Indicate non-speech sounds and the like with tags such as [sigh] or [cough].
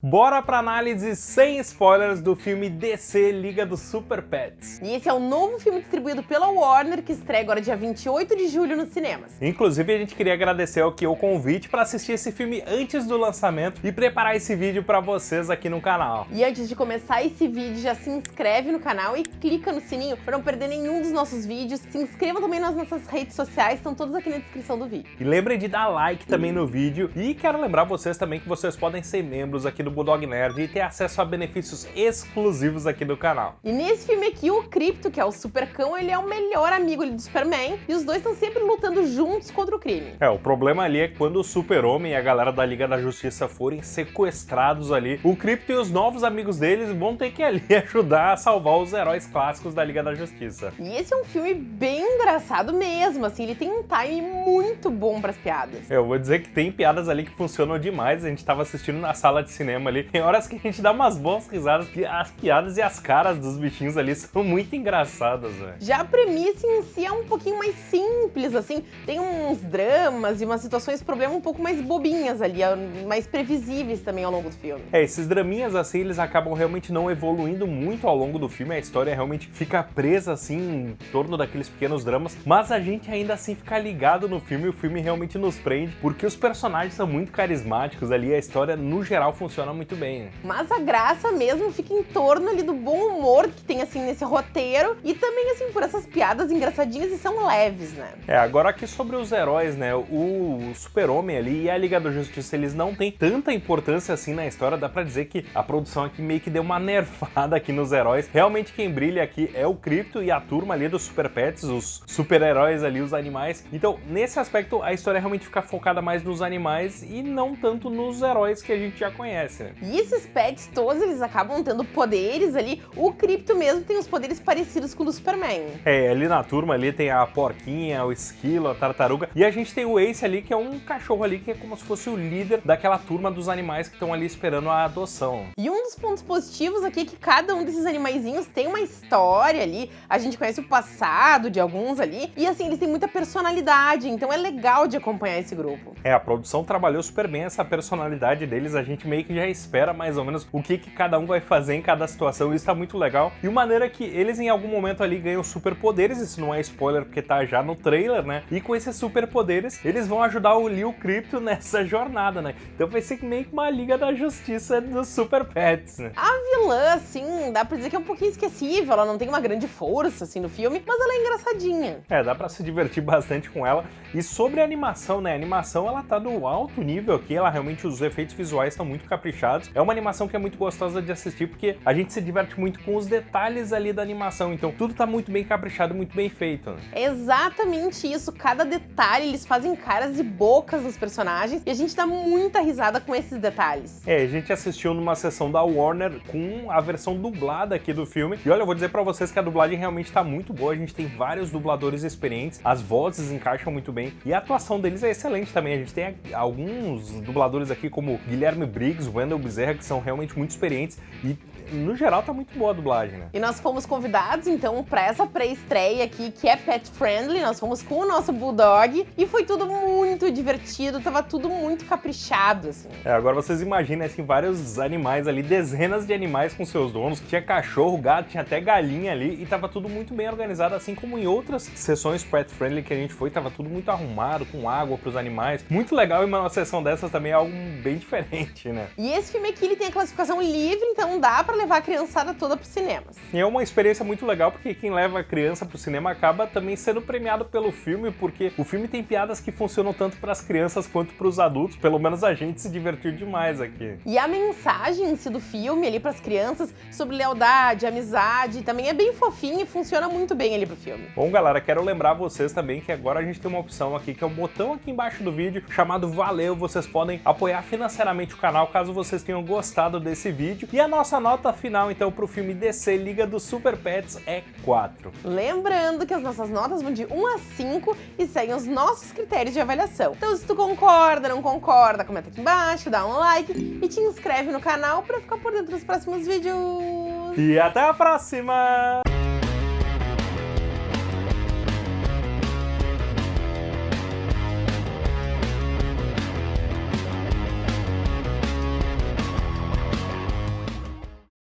Bora pra análise sem spoilers do filme DC Liga dos Super Pets. E esse é o novo filme distribuído pela Warner, que estreia agora dia 28 de julho nos cinemas. Inclusive, a gente queria agradecer aqui o convite para assistir esse filme antes do lançamento e preparar esse vídeo para vocês aqui no canal. E antes de começar esse vídeo, já se inscreve no canal e clica no sininho para não perder nenhum dos nossos vídeos. Se inscreva também nas nossas redes sociais, estão todas aqui na descrição do vídeo. E lembrem de dar like também no vídeo. E quero lembrar vocês também que vocês podem ser membros aqui do do Bulldog Nerd e ter acesso a benefícios exclusivos aqui do canal. E nesse filme aqui, o Crypto, que é o supercão, ele é o melhor amigo do Superman e os dois estão sempre lutando juntos contra o crime. É, o problema ali é quando o Super-Homem e a galera da Liga da Justiça forem sequestrados ali, o Crypto e os novos amigos deles vão ter que ali [laughs] ajudar a salvar os heróis clássicos da Liga da Justiça. E esse é um filme bem engraçado mesmo, assim, ele tem um time muito bom para as piadas. Eu vou dizer que tem piadas ali que funcionam demais, a gente tava assistindo na sala de cinema cinema ali. Tem horas que a gente dá umas boas risadas, porque as piadas e as caras dos bichinhos ali são muito engraçadas, velho. Já a premissa em si é um pouquinho mais simples, assim. Tem uns dramas e umas situações, problema um pouco mais bobinhas ali, mais previsíveis também ao longo do filme. É, esses draminhas assim, eles acabam realmente não evoluindo muito ao longo do filme. A história realmente fica presa, assim, em torno daqueles pequenos dramas. Mas a gente ainda assim fica ligado no filme e o filme realmente nos prende, porque os personagens são muito carismáticos ali. A história, no geral, funciona funciona muito bem. Mas a graça mesmo fica em torno ali do bom humor que tem assim nesse roteiro e também assim por essas piadas engraçadinhas e são leves, né? É, agora aqui sobre os heróis, né? O Super-Homem ali e a Liga da Justiça, eles não têm tanta importância assim na história, dá pra dizer que a produção aqui meio que deu uma [laughs] nerfada aqui nos heróis. Realmente quem brilha aqui é o Crypto e a turma ali dos Super Pets, os super-heróis ali, os animais. Então, nesse aspecto, a história realmente fica focada mais nos animais e não tanto nos heróis que a gente já conhece. E esses pets todos, eles acabam tendo poderes ali. O Crypto mesmo tem os poderes parecidos com o do Superman. É, ali na turma ali tem a porquinha, o esquilo, a tartaruga. E a gente tem o Ace ali, que é um cachorro ali, que é como se fosse o líder daquela turma dos animais que estão ali esperando a adoção. E um dos pontos positivos aqui é que cada um desses animaizinhos tem uma história ali. A gente conhece o passado de alguns ali. E assim, eles têm muita personalidade, então é legal de acompanhar esse grupo. É, a produção trabalhou super bem essa personalidade deles. A gente meio que já espera mais ou menos o que, que cada um vai fazer em cada situação, isso tá muito legal. E uma maneira que eles em algum momento ali ganham superpoderes, isso não é spoiler porque tá já no trailer, né? E com esses superpoderes, eles vão ajudar o Leo Crypto [laughs] nessa jornada, né? Então vai ser meio que uma liga da justiça dos Super Pets, né? A vilã, assim, dá pra dizer que é um pouquinho esquecível, ela não tem uma grande força, assim, no filme, mas ela é engraçadinha. É, dá pra se divertir [laughs] bastante com ela. E sobre a animação, né? A animação, ela tá no alto nível aqui, ela realmente, os efeitos visuais estão muito caprichados caprichados. É uma animação que é muito gostosa de assistir porque a gente se diverte muito com os detalhes ali da animação, então tudo tá muito bem caprichado, muito bem feito. exatamente isso, cada detalhe, eles fazem caras e bocas nos personagens e a gente dá muita risada com esses detalhes. É, a gente assistiu numa sessão da Warner com a versão dublada aqui do filme e olha, eu vou dizer pra vocês que a dublagem realmente tá muito boa, a gente tem vários dubladores experientes, as vozes encaixam muito bem e a atuação deles é excelente também, a gente tem alguns dubladores aqui como Guilherme Briggs, Wendell Bezerra, que são realmente muito experientes e no geral tá muito boa a dublagem, né? E nós fomos convidados, então, para essa pré-estreia aqui, que é pet friendly, nós fomos com o nosso Bulldog e foi tudo muito divertido, tava tudo muito caprichado, assim. É, agora vocês imaginem, assim, vários animais ali, dezenas de animais com seus donos, tinha cachorro, gato, tinha até galinha ali e tava tudo muito bem organizado, assim como em outras sessões pet friendly que a gente foi, tava tudo muito arrumado, com água pros animais. Muito legal e uma sessão dessas também é algo bem [laughs] diferente, né? E esse filme aqui, ele tem a classificação livre, então dá pra levar a criançada toda para os cinemas. E é uma experiência muito legal porque quem leva a criança para o cinema acaba também sendo premiado pelo filme, porque o filme tem piadas que funcionam tanto para as crianças quanto para os adultos. Pelo menos a gente se divertiu demais aqui. E a mensagem em si do filme ali para as crianças sobre lealdade, amizade, também é bem fofinho e funciona muito bem ali pro filme. Bom, galera, quero lembrar vocês também que agora a gente tem uma opção aqui, que é o botão aqui embaixo do vídeo, chamado Valeu. Vocês podem apoiar financeiramente o canal, caso vocês tenham gostado desse vídeo. E a nossa nota final, então, para o filme DC Liga dos Super Pets é 4. Lembrando que as nossas notas vão de 1 a 5 e seguem os nossos critérios de avaliação. Então, se tu concorda, não concorda, comenta aqui embaixo, dá um like e te inscreve no canal para ficar por dentro dos próximos vídeos. E até a próxima!